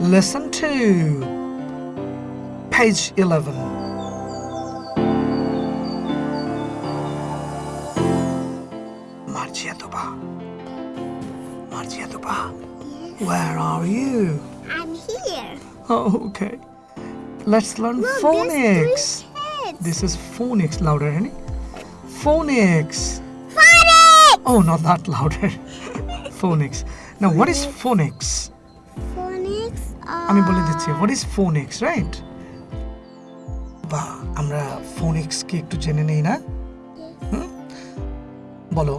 Listen to page 11. Marjiatoba. Marjiatoba. Where are you? I'm here. Oh, okay. Let's learn Look, phonics. there's three kids. This is phonics. Louder, honey. Phonics. Phonics! Oh, not that louder. phonics. Now, what is phonics? আমি বলে দিচ্ছি what is phonics right বা আমরা ফোন এক্সকে একটু জেনে নেই না? বলো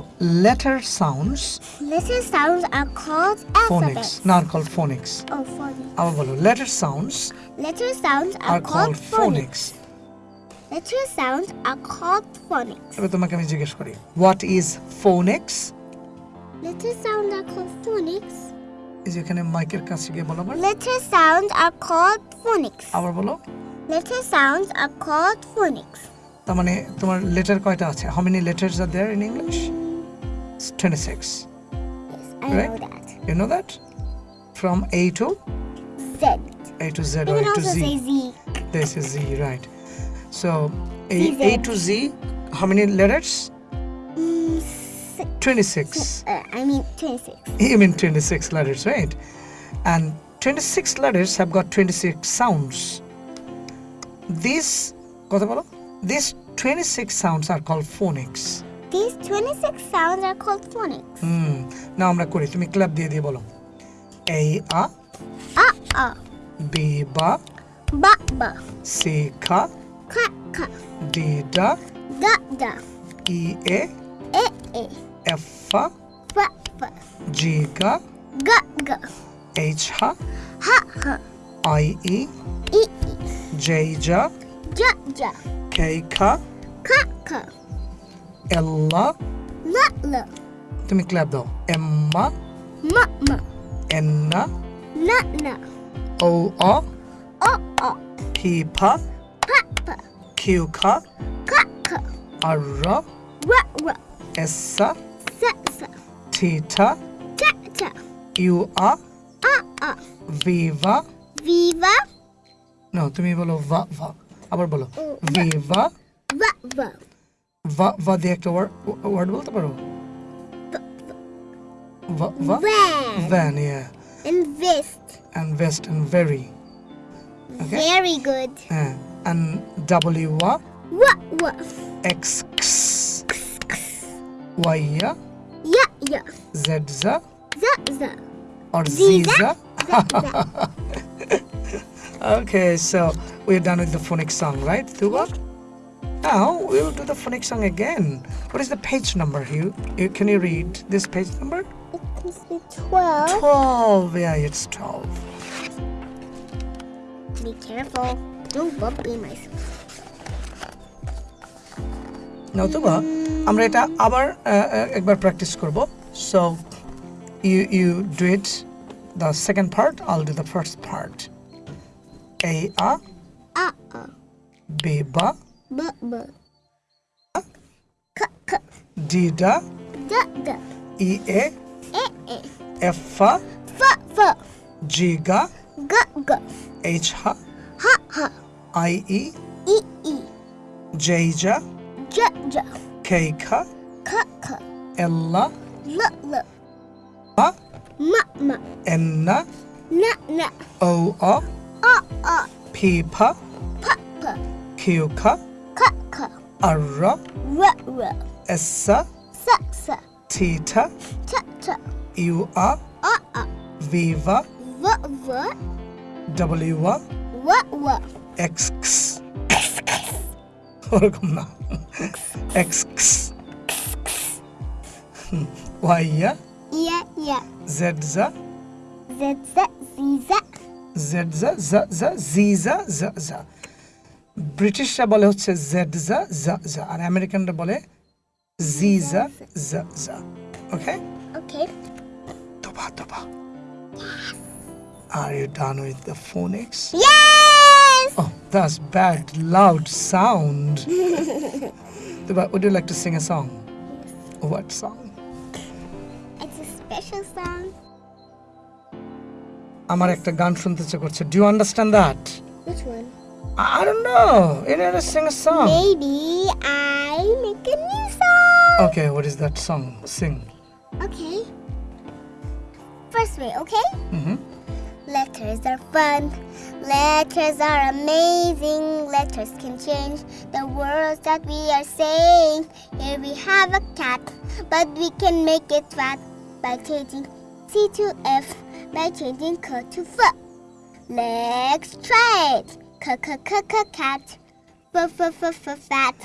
letter sounds letter sounds are called phonics not called phonics আবার বলো letter sounds letter sounds are called phonics letter sounds are called phonics এবার তোমাকে আমি জিজ্ঞেস করি what is phonics letter sound are called phonics এই যে এখানে মাইকের কাছে গিয়ে বলো আবার Letter sounds are called phonics. আবার বলো Letter sounds are called phonics. তার মানে তোমার লেটার কয়টা আছে how many letters R there in English 26 Yes, I Right. know that. you know that from a to Z. a to z You or can a to also z say Z. This is Z, right? So A, ZZ. A to Z, how many letters? Mm, si- 26. uh, I mean 26. You mean 26 letters, right? And 26 letters have got 26 sounds. These, কথা বলো? These 26 sounds are called phonics. These 26 sounds are called phonics. Hmm. না আমরা করি তুমি club দিয়ে দিয়ে বলো A a A a, B ba ba ba, C ka ka ka, D da da da, E a e e, F fa fa fa, G ga ga ga, H ha ha ha, I e e e, J ja ja ja, K ka ka ka, L la la la, তুমি club দাও Emma ma ma, এন্না na na, ও অ o o, P ফা pa pa, Q খা ka ka, আর র ra ra, এসা sa sa, theta ta ta, you a a a, Viva viva, না তুমি বলো ভা ভা আবার বলো ও, ভিভা va va, ভা ভা দিয়ে একটা ওয়ার্ড বলতে পারো ভা ভা van, van yeah and vest. and vest and very Okay. Very good. হ্যাঁ and w a What what? x x y ya Yeah yeah. z za Za za. or Za za. okay so we're done with the phonics song right Tuba? now we'll do the phonics song again what is the page number Hugh you, can you read this page number It must be twelve. 12 yeah it's 12 Be careful. Don't bump me myself. নতুবা আমরা এটা আবার আহ, আহ, একবার practice করব so you you do it the second part Al do the first part A a Uh uh. বে বা But but. Cut cut. D ডা Da da. ই এ Eh eh. F ফা Fa fa. জি গা Ga ga. H Ha Ha ha. I E E e. J জা Ja ja. কে খা Ka ka. এল্লা La la. মা Ma ma. এন্না Na na. ও অ Uh uh. P ফা Pa pa. Q খা Ka ka. আর র Ra ra. এসা Sa sa. Theta Ta ta. You a Uh uh. Viva Va va. W a Wa wa. X ওরকম না x ওয়াইয়া Yeah yeah. Z জা Z z ziza. Z জা জা জা জিজা জা জা ব্রিটিশরা বলে হচ্ছে জেড জা জা জা আর আমেরিকানরা বলে জিজা জা জা ওকে Okay. তোবা তোবা Are you done with the phonics? Yes. Oh, that's bad, loud sound. Tuba, would you like to sing a song? What song? It's a special song. আমার একটা গান শুনতে ইচ্ছে করছে do you understand that Which one? I don't know. You need to sing a song. Maybe I make a new song. Okay, what is that song? Sing. Okay. First way, okay? Mm-hmm. Letters are fun. Letters are amazing. Letters can change the words that we are saying. Here we have a cat, but we can make it fat by changing C to F, by changing K to F. Let's try it. K k k k cat. F f f f fat.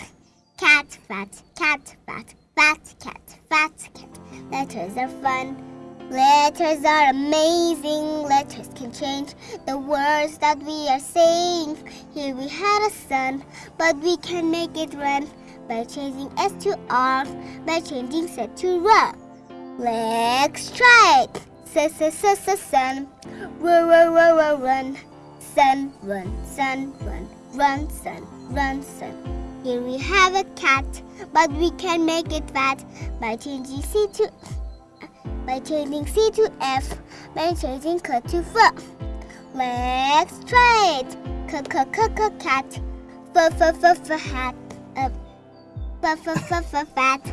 Cat fat. Cat fat. Fat cat. Fat cat. Letters are fun. Letters are amazing. Letters can change the words that we are saying. Here we had a sun, but we can make it run by changing S to R, by changing S to R. Let's try it. S s s s sun. Run run run run run. Sun run sun run run sun run sun. Here we have a cat, but we can make it fat by changing C to by changing C to F, by changing K to F. Let's try it. K k k k cat, f f f f hat, f f f f fat,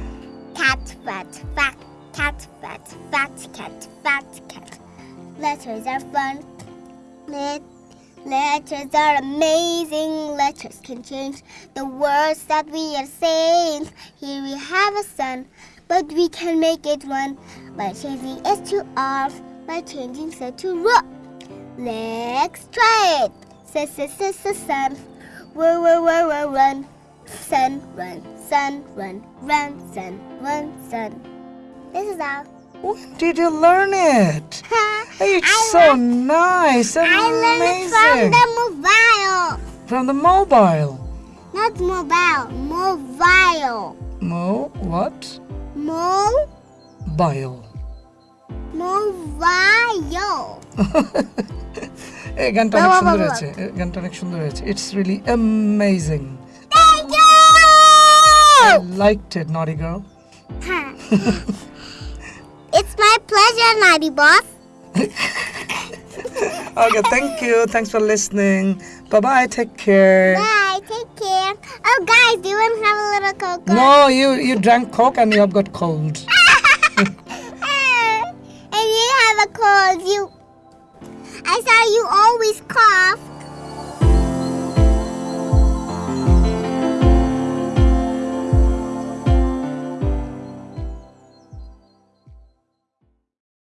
cat fat, fat cat fat, fat cat, fat cat. Letters are fun. Let Letters are amazing. Letters can change the words that we are saying. Here we have a sun, but we can make it run by changing S to R, by changing S to R. Let's try it. S S S S sun. Run run run run run. Sun run sun run run sun run sun. This is all. When did you learn it? It's I so learned- nice and I learned it from the mobile. From the mobile. Not mobile, mobile. Mo what? Mo, Bile. mobile. এই গানটা বাহ, অনেক বাহ, সুন্দর বাহ, হয়েছে এই গানটা অনেক সুন্দর হয়েছে it's really amazing Thank you. I liked it, naughty girl. it's my pleasure, naughty boss. Okay, thank you. Thanks for listening. Bye bye. Take care. Bye. Oh, guys, do you want to have a little cocoa? No, you you drank coke and you have got cold. and you have a cold. You. I saw you always cough.